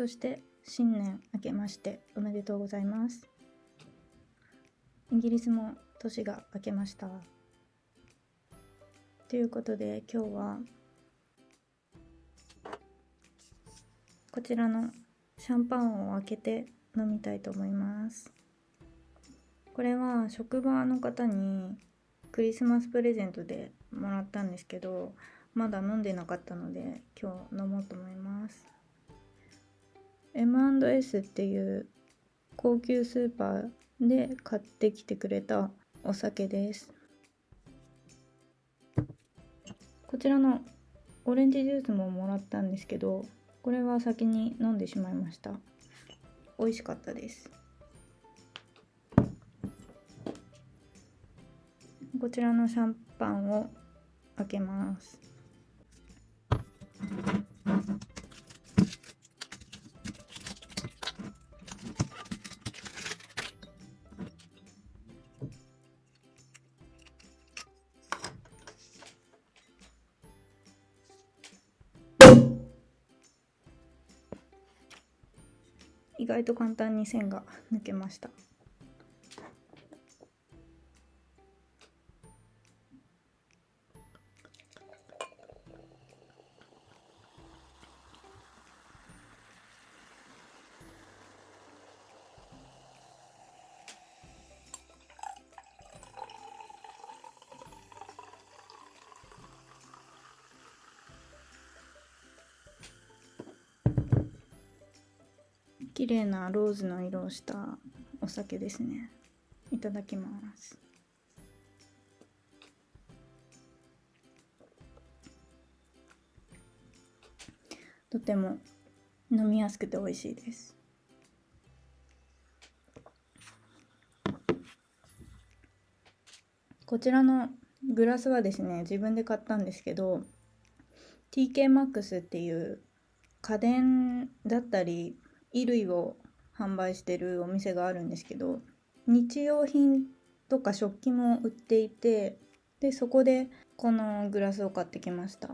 そして新年明けましておめでとうございます。イギリスも年が明けました。ということで今日はこちらのシャンパンを開けて飲みたいと思います。これは職場の方にクリスマスプレゼントでもらったんですけどまだ飲んでなかったので今日飲もうと思います。M&S っていう高級スーパーで買ってきてくれたお酒です。こちらのオレンジジュースももらったんですけどこれは先に飲んでしまいました。美味しかったです。こちらのシャンパンを開けます。意外と簡単に線が抜けました。綺麗なローズの色をしたお酒ですね。いただきます。とても飲みやすくて美味しいです。こちらのグラスはですね自分で買ったんですけど TKMAX っていう家電だったり衣類を販売してるお店があるんですけど日用品とか食器も売っていてでそこでこのグラスを買ってきました。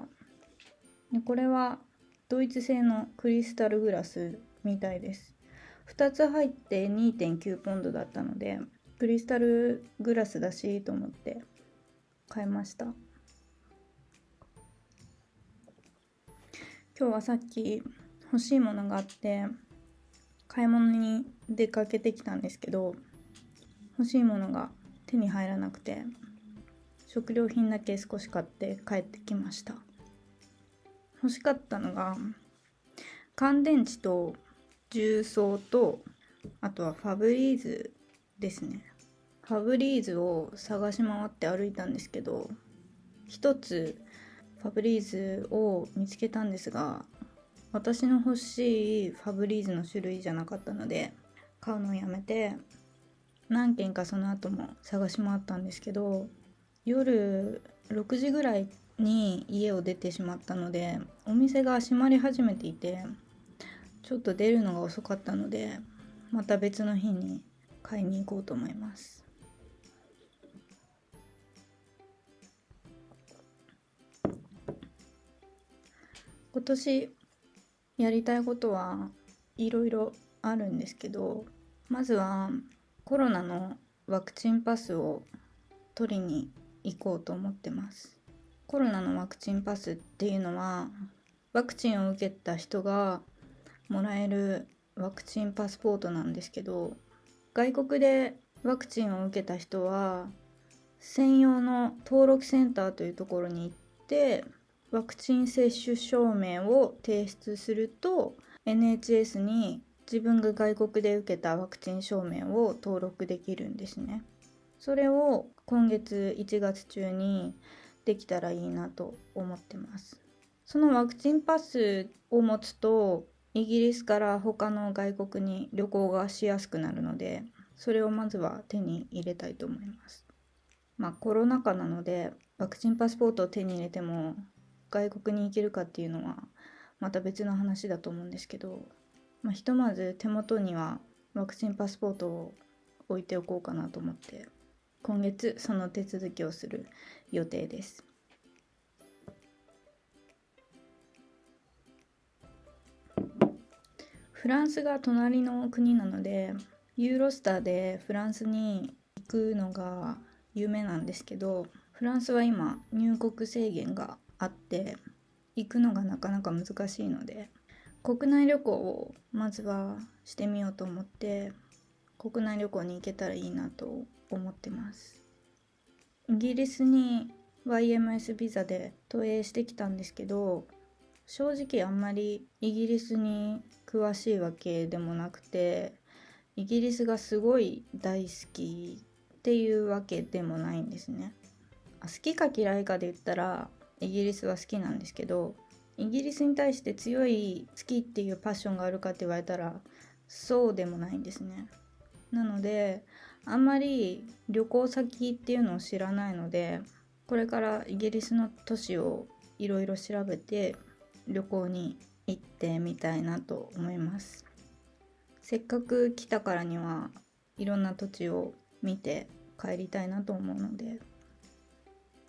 でこれはドイツ製のクリスタルグラスみたいです。2つ入って2.9ポンドだったのでクリスタルグラスだしと思って買いました。今日はさっき欲しいものがあって買い物に出かけてきたんですけど欲しいものが手に入らなくて食料品だけ少し買って帰ってきました。欲しかったのが乾電池と重曹とあとはファブリーズですね。ファブリーズを探し回って歩いたんですけど一つファブリーズを見つけたんですが私の欲しいファブリーズの種類じゃなかったので買うのをやめて何軒かその後も探し回ったんですけど夜6時ぐらいに家を出てしまったのでお店が閉まり始めていてちょっと出るのが遅かったのでまた別の日に買いに行こうと思います。今年やりたいことはいろいろあるんですけどまずはコロナのワクチンパスを取りに行こうと思ってます。コロナのワクチンパスっていうのはワクチンを受けた人がもらえるワクチンパスポートなんですけど外国でワクチンを受けた人は専用の登録センターというところに行ってワクチン接種証明を提出すると NHS に自分が外国で受けたワクチン証明を登録できるんですね。それを今月1月中にできたらいいなと思ってます。そのワクチンパスを持つとイギリスから他の外国に旅行がしやすくなるのでそれをまずは手に入れたいと思います。まあコロナ禍なのでワクチンパスポートを手に入れても外国に行けるかっていうのはまた別の話だと思うんですけど、まあ、ひとまず手元にはワクチンパスポートを置いておこうかなと思って今月その手続きをする予定です。フランスが隣の国なのでユーロスターでフランスに行くのが有名なんですけどフランスは今入国制限があって行くのがなかなか難しいので国内旅行をまずはしてみようと思って国内旅行に行けたらいいなと思ってます。イギリスに YMS ビザで投影してきたんですけど正直あんまりイギリスに詳しいわけでもなくてイギリスがすごい大好きっていうわけでもないんですね。好きか嫌いかで言ったらイギリスは好きなんですけどイギリスに対して強い好きっていうパッションがあるかって言われたらそうでもないんですね。なのであんまり旅行先っていうのを知らないのでこれからイギリスの都市をいろいろ調べて旅行に行ってみたいなと思います。せっかく来たからにはいろんな土地を見て帰りたいなと思うので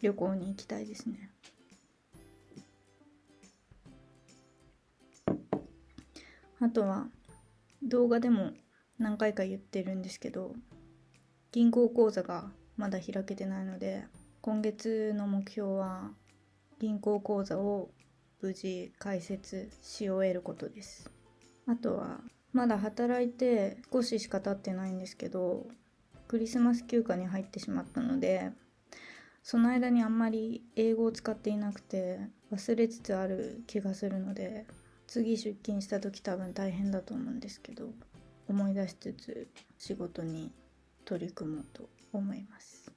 旅行に行きたいですね。あとは動画でも何回か言ってるんですけど銀行口座がまだ開けてないので今月の目標は銀行口座を無事開設し終えることです。あとはまだ働いて少ししか経ってないんですけどクリスマス休暇に入ってしまったのでその間にあんまり英語を使っていなくて忘れつつある気がするので次出勤した時多分大変だと思うんですけど思い出しつつ仕事に取り組もうと思います。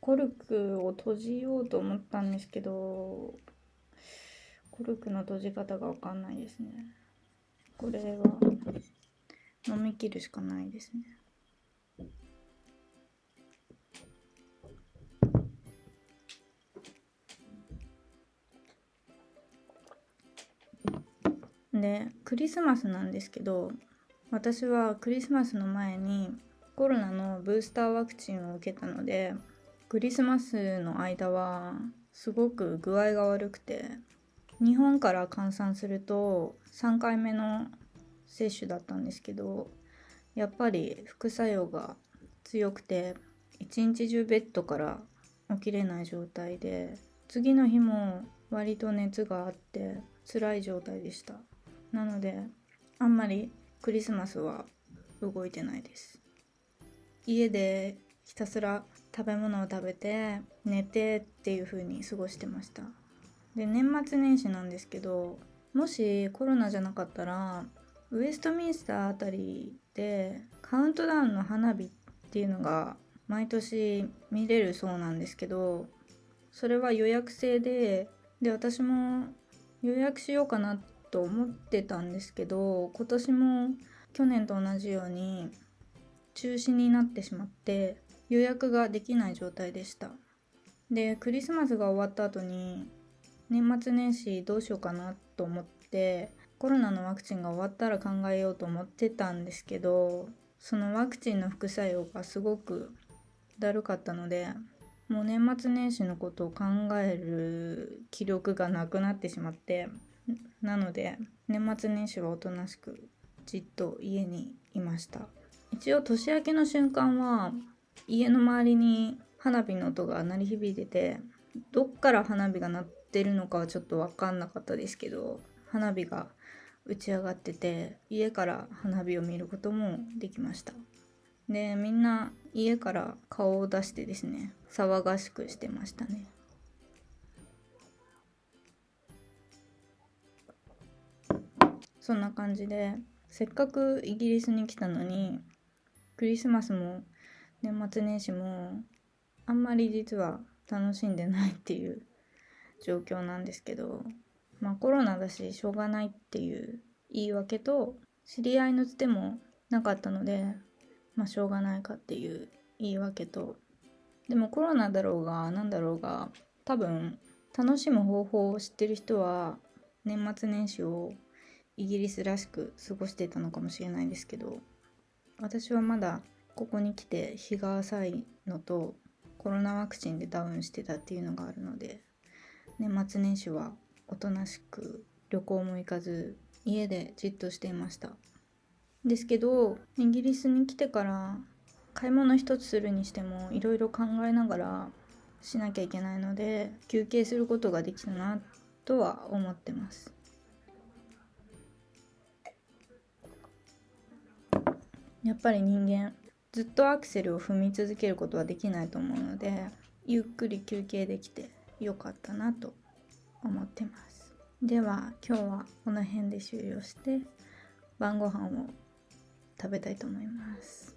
コルクを閉じようと思ったんですけどコルクの閉じ方が分かんないですねこれは飲み切るしかないですねでクリスマスなんですけど私はクリスマスの前にコロナのブースターワクチンを受けたのでクリスマスの間はすごく具合が悪くて日本から換算すると3回目の接種だったんですけどやっぱり副作用が強くて一日中ベッドから起きれない状態で次の日も割と熱があって辛い状態でした。なのであんまりクリスマスは動いてないです。家でひたすら食べ物を食べて寝てっていう風に過ごしてました。で年末年始なんですけどもしコロナじゃなかったらウエストミンスターあたりでカウントダウンの花火っていうのが毎年見れるそうなんですけどそれは予約制でで私も予約しようかなっと思ってたんですけど今年も去年と同じように中止になってしまって予約ができない状態でした。でクリスマスが終わった後に年末年始どうしようかなと思ってコロナのワクチンが終わったら考えようと思ってたんですけどそのワクチンの副作用がすごくだるかったのでもう年末年始のことを考える気力がなくなってしまってなので年末年始はおとなしくじっと家にいました。一応年明けの瞬間は家の周りに花火の音が鳴り響いててどっから花火が鳴ってるのかはちょっと分かんなかったですけど花火が打ち上がってて家から花火を見ることもできました。でみんな家から顔を出してですね騒がしくしてましたね。そんな感じでせっかくイギリスに来たのにクリスマスも年末年始もあんまり実は楽しんでないっていう状況なんですけどまあコロナだししょうがないっていう言い訳と知り合いのつてもなかったのでまあしょうがないかっていう言い訳とでもコロナだろうが何だろうが多分楽しむ方法を知ってる人は年末年始をイギリスらしく過ごしてたのかもしれないですけど私はまだここに来て日が浅いのとコロナワクチンでダウンしてたっていうのがあるので年末年始はおとなしく旅行も行かず家でじっとしていました。ですけどイギリスに来てから買い物一つするにしてもいろいろ考えながらしなきゃいけないので休憩することができたなとは思ってます。やっぱり人間ずっとアクセルを踏み続けることはできないと思うのでゆっくり休憩できてよかったなと思ってます。では今日はこの辺で終了して晩ご飯を食べたいと思います。